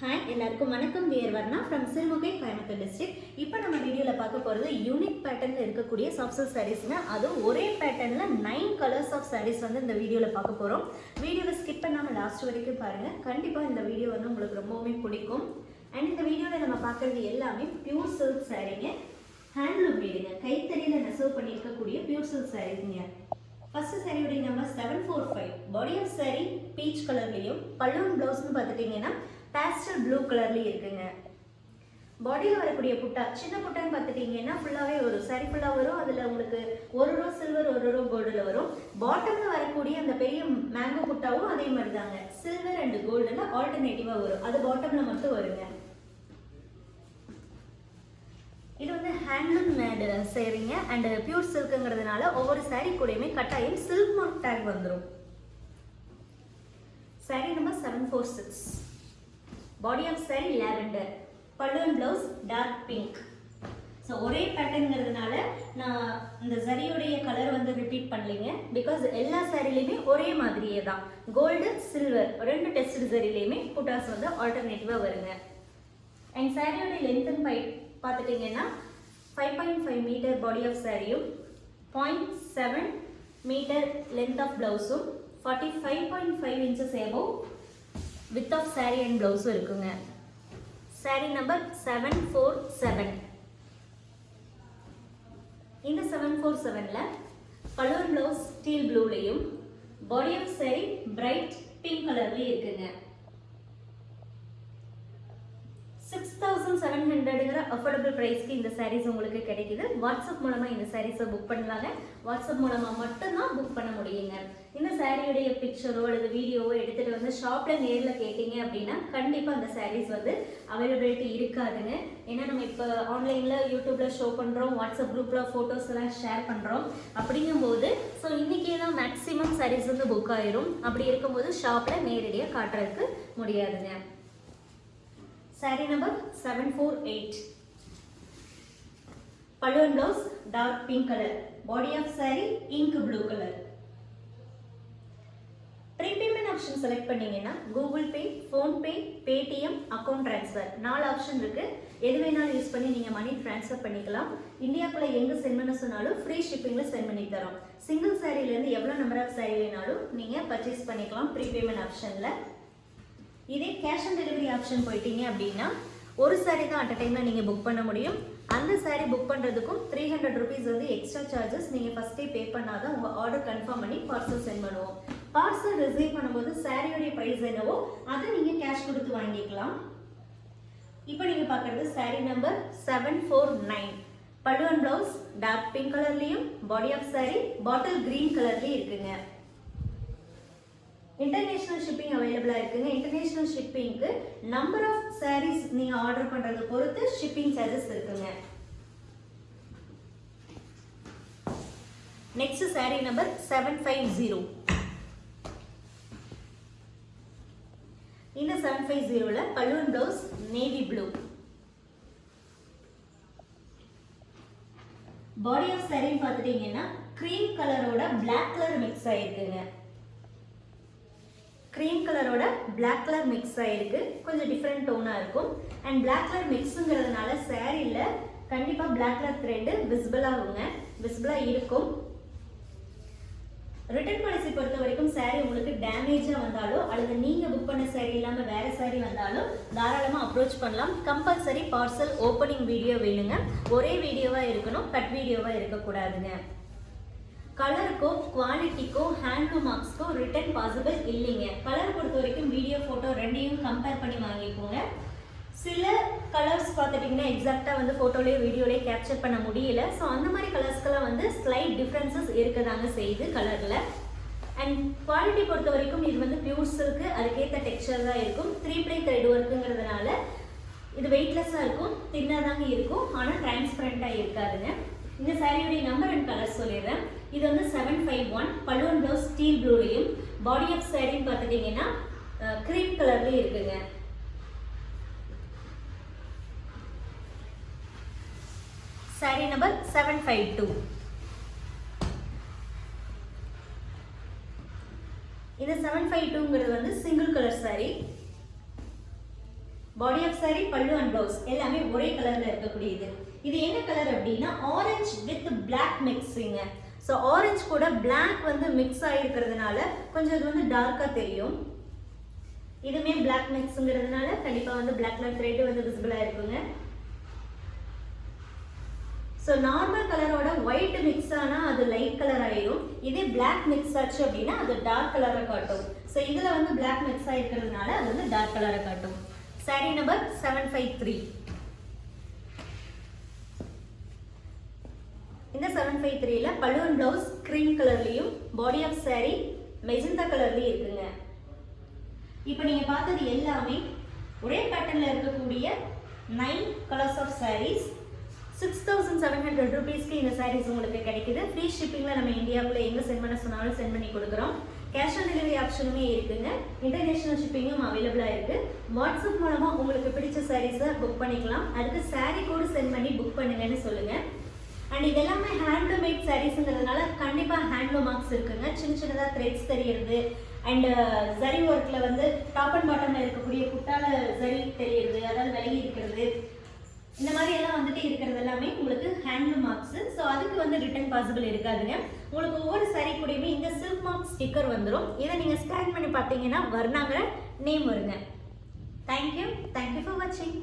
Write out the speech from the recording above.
Hi எல்லாருக்கும் வணக்கம். We're Varna from Sirumugai Coimbatore district இப்போ நம்ம வீடியோவில் பார்க்க போகிறது யூனிக் பேட்டர்னில் இருக்கக்கூடிய சாஃப்ட் சாரீஸ்ங்க அதுவும் ஒரே பேட்டர்னில் நைன் கலர்ஸ் ஆஃப் சாரீஸ் வந்து இந்த வீடியோவில் பார்க்க போகிறோம் வீடியோவை ஸ்கிப் பண்ணாமல் லாஸ்ட் வரைக்கும் பாருங்கள் கண்டிப்பாக இந்த வீடியோ வந்து உங்களுக்கு ரொம்பவுமே பிடிக்கும். அண்ட் இந்த வீடியோவில் நம்ம பார்க்குறது எல்லாமே பியூர் சில்க் சாரீங்க ஹேண்ட்லூம் வீடுங்க. கைத்தறியில் நெசவு பண்ணியிருக்கக்கூடிய பியூர் சில்க் சாரீங்க ஃபர்ஸ்ட் சாரியுடைய number seven four five body of sari peach கலர்லேயும் பல்லுவன் ப்ளவுஸ்னு பார்த்துட்டிங்கன்னா பேஸ்டல் ப்ளூ கலர்லேயும் இருக்குங்க. பாடியில் வரக்கூடிய புட்டா சின்ன புட்டான்னு பார்த்துட்டிங்கன்னா ஃபுல்லாகவே வரும். சரி ஃபுல்லாக வரும். அதில் உங்களுக்கு ஒரு ரோ சில்வர் ஒரு ரோ கோல்டில் வரும். பாட்டமில் வரக்கூடிய அந்த பெரிய மேங்கோ புட்டாவும் அதே மாதிரி தாங்க சில்வர் அண்ட் கோல்டில் ஆல்டர்னேட்டிவாக வரும். அது பாட்டமில் மட்டும் வருங்க. இது வந்து ஹேண்ட்லூம் மேடு சேரீங்க. அண்ட் பியூர் சில்க்குங்கிறதுனால ஒவ்வொரு saree கூடயுமே கட்டாயம் சில்க் மார்க் டேக் வந்துடும் saree number seven four six body of saree lavender. பல்லுவன் பிளவுஸ் டார்க் பிங்க் ஸோ ஒரே பேட்டர்னுங்கிறதுனால நான் இந்த சரியுடைய கலர் வந்து ரிப்பீட் பண்ணலைங்க. பிகாஸ் எல்லா சாரிலையுமே ஒரே மாதிரியே தான். கோல்டு சில்வர் ரெண்டு டெஸ்ட் சரிலையுமே புட்டாஸ் வந்து ஆல்டர்னேட்டிவாக வருங்க. அண்ட் சாரியோடைய லென்த் அண்ட் பை பார்த்துட்டிங்கன்னா five point five metre body of சாரியும் point seven metre length of ப்ளவுஸும் forty five point five inches ஏவோ width of sari and ப்ளவுஸும் இருக்குங்க. Sari number seven four seven இந்த செவன் ஃபோர் செவனில் balloon blouse steel ப்ளூலையும் body of sari bright pink கலர்லேயும் இருக்குங்க six thousand seven ஹண்ட்ரடுங்கிற affordable ப்ரைஸ்க்கு இந்த சாரீஸ் உங்களுக்கு கிடைக்குது. வாட்ஸ்அப் மூலமாக இந்த சாரீஸை புக் பண்ணலாங்க. வாட்ஸ்அப் மூலமாக மட்டும்தான் புக் பண்ண முடியுங்க. இந்த சாரியுடைய பிக்சரோ அல்லது வீடியோவோ எடுத்துகிட்டு வந்து ஷாப்பில் நேரில் கேட்டிங்க அப்படின்னா கண்டிப்பாக அந்த சாரீஸ் வந்து அவைலபிலிட்டி இருக்காதுங்க. ஏன்னா நம்ம இப்போ ஆன்லைனில் யூடியூப்பில் ஷோ பண்ணுறோம் வாட்ஸ்அப் குரூப்பில் ஃபோட்டோஸ் எல்லாம் ஷேர் பண்ணுறோம் அப்படிங்கும்போது ஸோ இன்றைக்கே தான் மேக்ஸிமம் சாரீஸ் வந்து புக் ஆயிரும். அப்படி இருக்கும்போது ஷாப்பில் நேரடியாக காட்டுறதுக்கு முடியாதுங்க. Sari number seven four eight பல்லுவன் blouse dark pink colour body of sari ink blue colour prepayment option select பண்ணீங்கன்னா Google Pay PhonePe Paytm account transfer நாலு ஆப்ஷன் இருக்கு. எது வேணாலும் யூஸ் பண்ணி நீங்கள் மணி ட்ரான்ஸ்ஃபர் பண்ணிக்கலாம். இந்தியாக்குள்ள எங்கே சென்ட் பண்ண சொன்னாலும் ஃப்ரீ ஷிப்பிங்கில் சென்ட் பண்ணி தரோம். சிங்கிள் சாரிலேருந்து எவ்வளோ நம்பர் ஆஃப் சாரி வேணாலும் நீங்கள் பர்ச்சேஸ் பண்ணிக்கலாம் ப்ரீபேமெண்ட் ஆப்ஷனில் இதே கேஷ் ஆன் டெலிவரி ஆப்ஷன் போயிட்டீங்க அப்படின்னா ஒரு சாரி தான் அட் அ டைமில் நீங்கள் புக் பண்ண முடியும். அந்த சாரி புக் பண்ணுறதுக்கும் த்ரீ ஹண்ட்ரட் ருபீஸ் வந்து எக்ஸ்ட்ரா சார்ஜஸ் நீங்கள் ஃபஸ்ட்டே பே பண்ணால் தான் உங்கள் ஆர்டர் கன்ஃபார்ம் பண்ணி பார்சல் சென்ட் பண்ணுவோம். பார்சல் ரிசீவ் பண்ணும்போது சாரியோடைய ப்ரைஸ் என்னவோ அதை நீங்கள் கேஷ் கொடுத்து வாங்கிக்கலாம். இப்போ நீங்கள் பார்க்குறது sari number seven four nine பழுவன் blouse dark pink கலர்லேயும் body of sari bottle green கலர்லேயும் இருக்குங்க. இன்டர்நேஷ்னல் ஷிப்பிங் அவைலபிளாக இருக்குங்க. இன்டர்நேஷ்னல் ஷிப்பிங்க்கு நம்பர் ஆஃப் சாரீஸ் நீங்கள் ஆர்டர் பண்ணுறதை பொறுத்து ஷிப்பிங் சார்ஜஸ் இருக்குங்க. Next sari number seven five zero இந்த செவன் ஃபைவ் ஜீரோவில் balloon blouse navy blue body of சாரின்னு பார்த்துட்டீங்கன்னா க்ரீம் கலரோட பிளாக் கலர் மிக்ஸ் ஆகிருக்குங்க க்ரீம் கலரோட பிளாக் கலர் மிக்ஸ் ஆகிருக்கு கொஞ்சம் டிஃப்ரெண்ட் டோனாக இருக்கும். அண்ட் பிளாக் கலர் மிக்ஸுங்கிறதுனால சேரீயில் கண்டிப்பாக பிளாக் கலர் த்ரெட்டு விசிபிளாகுங்க விசிபிளாக இருக்கும். ரிட்டர்ன் பாலிசி பொறுத்த வரைக்கும் சாரீ உங்களுக்கு டேமேஜாக வந்தாலோ அல்லது நீங்கள் புக் பண்ண சாரீ இல்லாமல் வேறு சாரீ வந்தாலும் தாராளமாக அப்ரோச் பண்ணலாம். கம்பல்சரி பார்சல் ஓப்பனிங் வீடியோ வேணுங்க. ஒரே வீடியோவாக இருக்கணும். கட் வீடியோவாக இருக்கக்கூடாதுங்க. கலருக்கோ குவாலிட்டிக்கோ ஹேண்ட்லூம் மார்க்ஸ்க்கோ ரிட்டர்ன் பாசிபிள் இல்லைங்க. கலர் பொறுத்த வரைக்கும் வீடியோ ஃபோட்டோ ரெண்டையும் கம்பேர் பண்ணி வாங்கிக்கோங்க. சில கலர்ஸ் பார்த்துட்டிங்கன்னா எக்ஸாக்டாக வந்து ஃபோட்டோலேயோ வீடியோலேயே கேப்சர் பண்ண முடியல. ஸோ அந்த மாதிரி கலர்ஸ்க்கெல்லாம் வந்து ஸ்லைட் டிஃப்ரென்சஸ் இருக்கதாங்க செய்யுது கலரில் அண்ட் குவாலிட்டி பொறுத்த வரைக்கும் இது வந்து பியூர் சில்க்கு அதுக்கேற்ற டெக்ஸ்சர் தான் இருக்கும். த்ரீ ப்ளை த்ரெட் ஒர்க்குங்கிறதுனால இது வெயிட்லெஸ்ஸாக இருக்கும் தின்னாக தாங்க இருக்கும். ஆனால் டிரான்ஸ்பரண்ட்டாக இருக்காதுங்க. இந்த சாரியுடைய நம்பர் அண்ட் கலர் சொல்லிடுறேன். இது வந்து செவன் ஃபைவ் ஒன் பல்லுவன் ப்ளவுஸ் ஸ்டீல் ப்ளூலையும் பாடி ஆஃப் சேரீன்னு பார்த்துட்டிங்கன்னா க்ரீம் கலர்லேயும் இருக்குங்க. Sari number seven five two இது செவன் ஃபைவ் டூங்கிறது வந்து single colour sari body of sari pallu and blouse எல்லாமே ஒரே கலரில் இருக்கக்கூடியது. இது என்ன கலர் அப்படின்னா ஆரஞ்சு வித் பிளாக் மிக்ஸிங்க ஸோ ஆரஞ்சு கூட பிளாக் வந்து மிக்ஸ் ஆகிருக்கிறதுனால கொஞ்சம் இது வந்து டார்க்காக தெரியும். இதுவுமே பிளாக் மிக்ஸுங்கிறதுனால கண்டிப்பாக வந்து பிளாக் கலர் த்ரெட்டு வந்து விசிபிளாக இருக்குங்க ஸோ நார்மல் கலரோட ஒயிட் மிக்ஸ் ஆனால் அது லைட் கலர் ஆயிடும் இதே பிளாக் மிக்ஸ் ஆச்சு அப்படின்னா அது டார்க் கலரை காட்டும். ஸோ இதில் வந்து பிளாக் மிக்ஸ் ஆகிருக்கிறதுனால அது வந்து டார்க் கலரை காட்டும். Sari number seven five three இந்த செவன் ஃபைவ் த்ரீல பலூன் ப்ளவுஸ் க்ரீம் கலர்லேயும் பாடி ஆஃப் saree மெஜந்தா கலர்லேயும் இருக்குங்க. இப்போ நீங்கள் பார்த்தது எல்லாமே ஒரே பேட்டர்னில் இருக்கக்கூடிய nine colours of saris six thousand seven hundred ருபீஸ்க்கு இந்த சாரீஸ் உங்களுக்கு கிடைக்குது. ஃப்ரீ ஷிப்பிங்கில் நம்ம இந்தியாவுக்குள்ள எங்கே சென்ட் பண்ண சொன்னாலும் சென்ட் பண்ணி கொடுக்குறோம். கேஷ் ஆன் டெலிவரி ஆப்ஷனுமே இருக்குங்க. இன்டர்நேஷனல் ஷிப்பிங்கும் அவைலபிளாக இருக்குது வாட்ஸ்அப் மூலமாக உங்களுக்கு பிடிச்ச சாரீஸை புக் பண்ணிக்கலாம். அதுக்கு சாரீ கோடு சென்ட் பண்ணி புக் பண்ணுங்கன்னு சொல்லுங்கள் அண்ட் இதெல்லாமே ஹேண்ட்லூமேட் சாரீஸுங்கிறதுனால கண்டிப்பாக ஹேண்ட்லூம் மார்க்ஸ் இருக்குங்க. சின்ன சின்னதாக த்ரெட்ஸ் தெரியறது. அண்ட் ஜரி ஒர்க்கில் வந்து டாப் அண்ட் பாட்டமில் இருக்கக்கூடிய குட்டால ஜரி தெரியறது அதாவது விலகி இருக்கிறது. இந்த மாதிரி எல்லாம் வந்துட்டு இருக்கிறது எல்லாமே உங்களுக்கு ஹேண்ட்லூம் மார்க்ஸ் ஸோ அதுக்கு வந்து ரிட்டர்ன் பாசிபிள் இருக்காதுங்க. உங்களுக்கு ஒவ்வொரு சரி கூடயுமே இந்த சில்க் மார்க் ஸ்டிக்கர் வந்துடும் இதை நீங்கள் ஸ்கேன் பண்ணி பார்த்தீங்கன்னா வர்ணாங்கிற நேம் வருங்க. Thank you thank you for வாட்சிங்